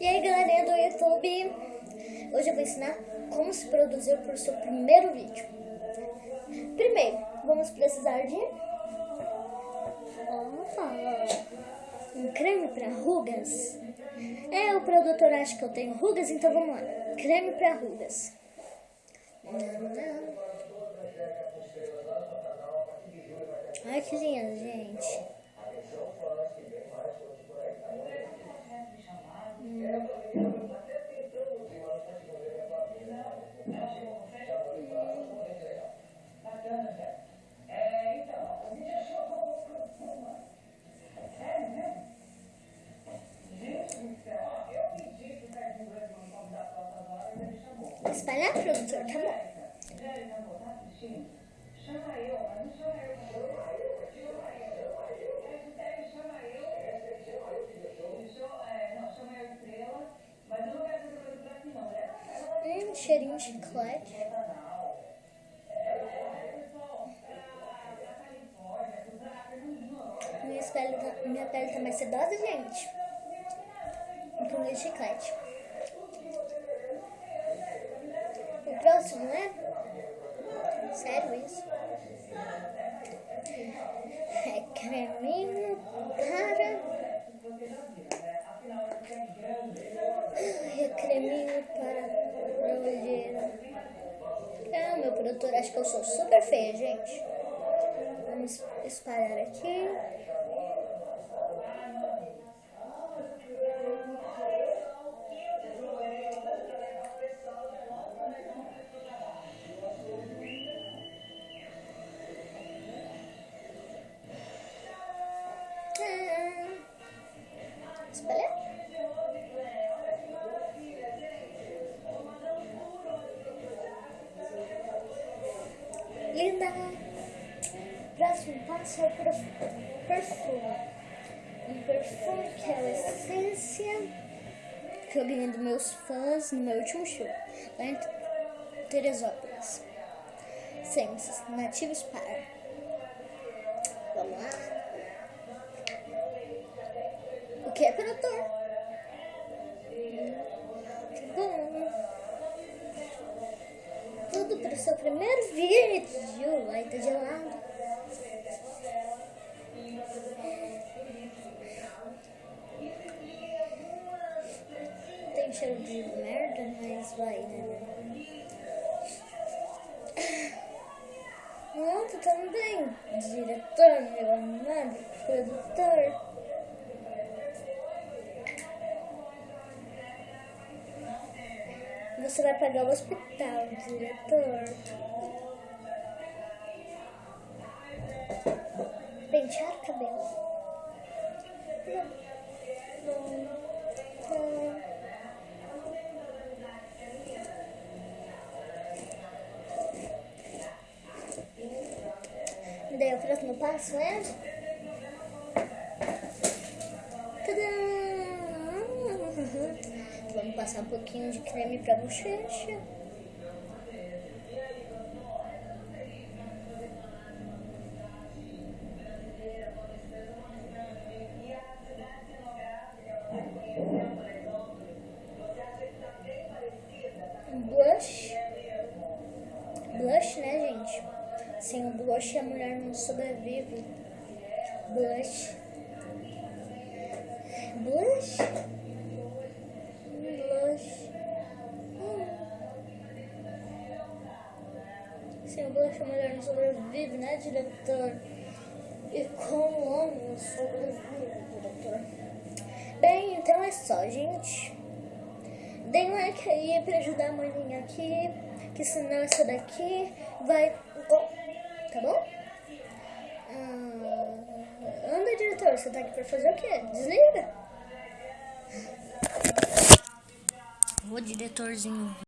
E aí galerinha do YouTube, hoje eu vou ensinar como se produzir para o seu primeiro vídeo. Primeiro, vamos precisar de um creme para rugas. É, o produtor acha que eu tenho rugas, então vamos lá. Creme para rugas. Ai, que lindo, gente. Espalhar, produtor, tá bom. Chama eu, mas não chama eu. um cheirinho de chiclete. Minha pele, tá, minha pele tá mais sedosa, gente. Com de chiclete. O próximo, né? Sério isso? É creminho para... É creminho para ah, meu produtor acha que eu sou super feia, gente. Vamos espalhar aqui. Linda. Próximo passo é o perfume. Um perfume que é a essência que eu ganhei dos meus fãs no meu último show, lá em Teresópolis. Essências nativos para. Vamos lá. O que é produtor? Tudo para o seu primeiro vídeo. Ai, tá gelado. Tem cheiro de merda, mas vai, né? Pronto, também, diretor, meu amado produtor. Você vai pagar o hospital, diretor. Pentear o cabelo. Daí o próximo passo é Vamos passar um pouquinho de creme pra bochecha. Blush. Blush, né, gente? Sem o blush a mulher não sobrevive. Blush. Blush. Sem blush a mulher não sobrevive, né, diretor? E como o homem sobrevive, diretor? Bem, então é só, gente. Deem like aí pra ajudar a mãezinha aqui, que senão essa daqui vai... Tá bom? Ah, anda, diretor, você tá aqui pra fazer o quê? Desliga. O diretorzinho.